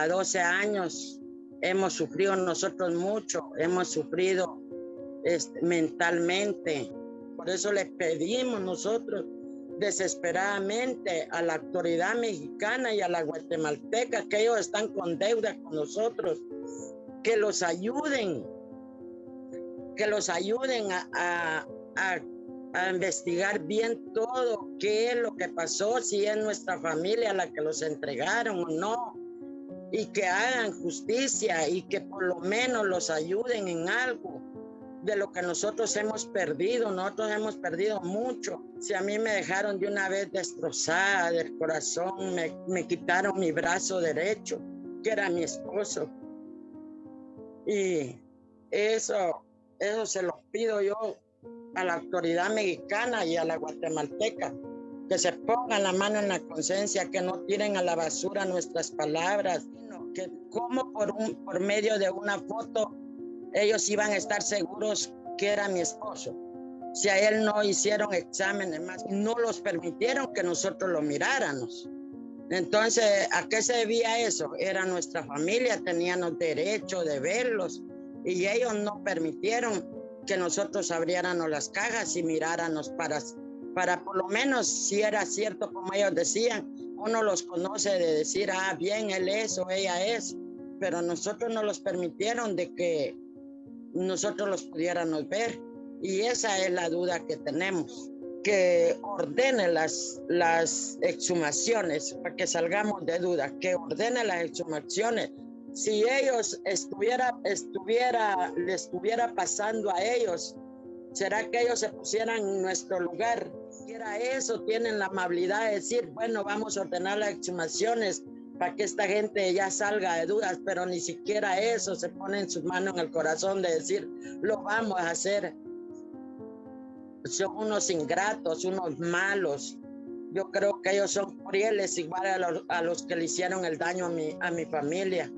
a 12 años hemos sufrido nosotros mucho, hemos sufrido este, mentalmente. Por eso les pedimos nosotros desesperadamente a la autoridad mexicana y a la guatemalteca que ellos están con deuda con nosotros, que los ayuden, que los ayuden a, a investigar bien todo, qué es lo que pasó, si es nuestra familia la que los entregaron o no, y que hagan justicia y que por lo menos los ayuden en algo de lo que nosotros hemos perdido. Nosotros hemos perdido mucho. Si a mí me dejaron de una vez destrozada del corazón, me, me quitaron mi brazo derecho, que era mi esposo. Y eso, eso se lo pido yo a la autoridad mexicana y a la guatemalteca, que se pongan la mano en la conciencia, que no tiren a la basura nuestras palabras, que como por, un, por medio de una foto ellos iban a estar seguros que era mi esposo. Si a él no hicieron exámenes más, no los permitieron que nosotros lo miráramos. Entonces, ¿a qué se debía eso? Era nuestra familia, teníamos derecho de verlos y ellos no permitieron que nosotros abriéramos las cajas y miráramos para, para por lo menos si era cierto como ellos decían, uno los conoce de decir, ah, bien, él es o ella es, pero nosotros no los permitieron de que nosotros los pudiéramos ver. Y esa es la duda que tenemos, que ordene las, las exhumaciones, para que salgamos de duda, que ordene las exhumaciones. Si ellos estuviera, estuviera, le estuviera pasando a ellos, ¿será que ellos se pusieran en nuestro lugar? Si era eso, tienen la amabilidad de decir, bueno, vamos a ordenar las exhumaciones para que esta gente ya salga de dudas, pero ni siquiera eso se pone en sus manos en el corazón de decir, lo vamos a hacer. Son unos ingratos, unos malos. Yo creo que ellos son crueles igual a los, a los que le hicieron el daño a mi, a mi familia.